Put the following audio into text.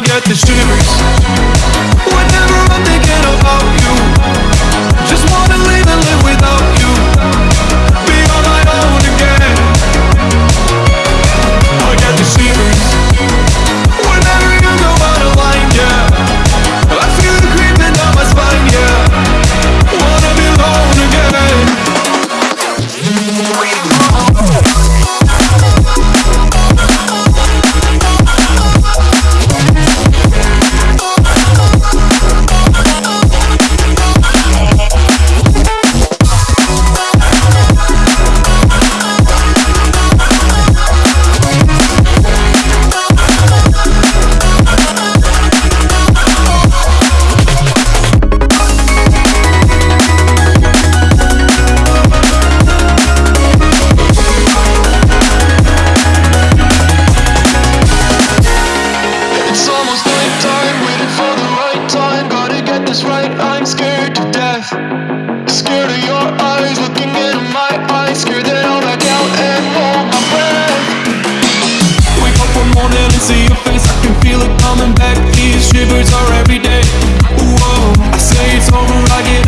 I get the shivers. Whenever I'm thinking about you Just wanna is right, I'm scared to death. Scared of your eyes looking into my eyes. Scared that I'll back down and hold my breath. Wake up one morning and see your face. I can feel it coming back. These shivers are every day. Whoa, oh. I say it's over, I get